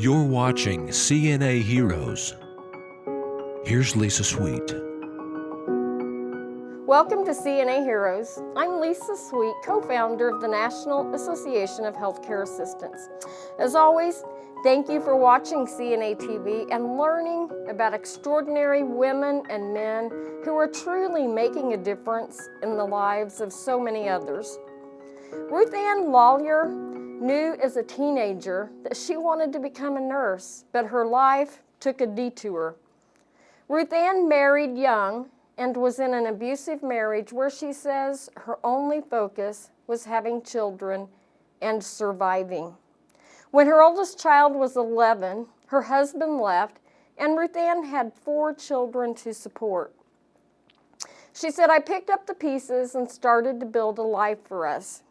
You're watching CNA Heroes. Here's Lisa Sweet. Welcome to CNA Heroes. I'm Lisa Sweet, co-founder of the National Association of Healthcare Assistants. As always, thank you for watching CNA TV and learning about extraordinary women and men who are truly making a difference in the lives of so many others. Ruth Ann Lawyer knew as a teenager that she wanted to become a nurse, but her life took a detour. Ruth Ann married young and was in an abusive marriage where she says her only focus was having children and surviving. When her oldest child was 11, her husband left and Ruth Ann had four children to support. She said, I picked up the pieces and started to build a life for us.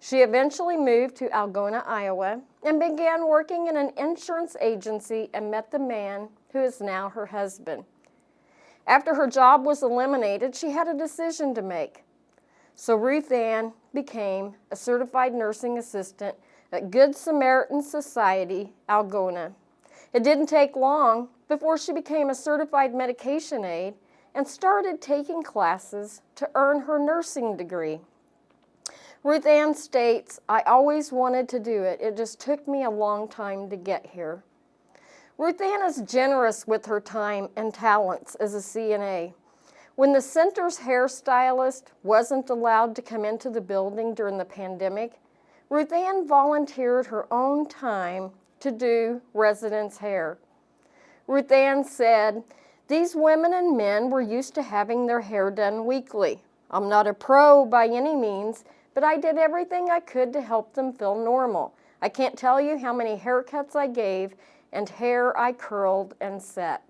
She eventually moved to Algona, Iowa, and began working in an insurance agency and met the man who is now her husband. After her job was eliminated, she had a decision to make. So Ruth Ann became a certified nursing assistant at Good Samaritan Society, Algona. It didn't take long before she became a certified medication aide and started taking classes to earn her nursing degree. Ruth Ann states, I always wanted to do it. It just took me a long time to get here. Ruth Ann is generous with her time and talents as a CNA. When the center's hairstylist wasn't allowed to come into the building during the pandemic, Ruth Ann volunteered her own time to do residents' hair. Ruth Ann said, these women and men were used to having their hair done weekly. I'm not a pro by any means, but I did everything I could to help them feel normal. I can't tell you how many haircuts I gave and hair I curled and set.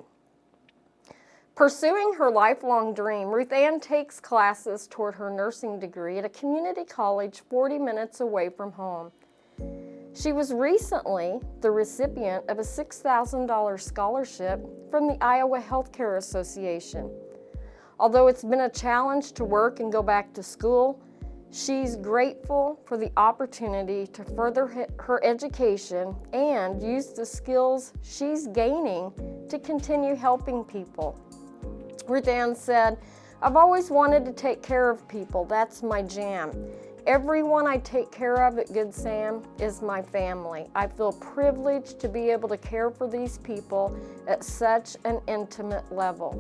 Pursuing her lifelong dream, Ruth Ann takes classes toward her nursing degree at a community college 40 minutes away from home. She was recently the recipient of a $6,000 scholarship from the Iowa Healthcare Association. Although it's been a challenge to work and go back to school, She's grateful for the opportunity to further her education and use the skills she's gaining to continue helping people. Ruth Ann said, I've always wanted to take care of people. That's my jam. Everyone I take care of at Good Sam is my family. I feel privileged to be able to care for these people at such an intimate level.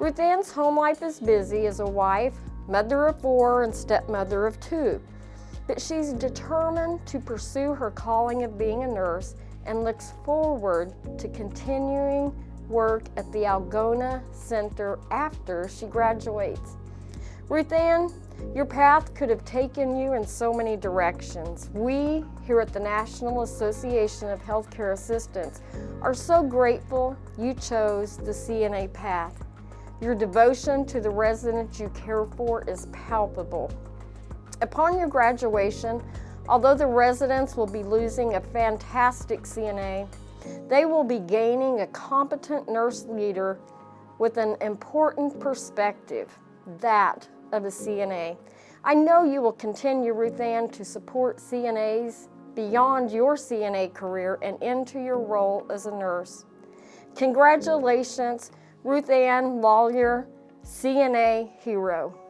Ruth Ann's home life is busy as a wife, mother of four and stepmother of two. But she's determined to pursue her calling of being a nurse and looks forward to continuing work at the Algona Center after she graduates. Ruth Ann, your path could have taken you in so many directions. We here at the National Association of Healthcare Assistants are so grateful you chose the CNA path. Your devotion to the residents you care for is palpable. Upon your graduation, although the residents will be losing a fantastic CNA, they will be gaining a competent nurse leader with an important perspective, that of a CNA. I know you will continue, Ruth Ann, to support CNAs beyond your CNA career and into your role as a nurse. Congratulations Ruth Ann Lawyer, CNA Hero.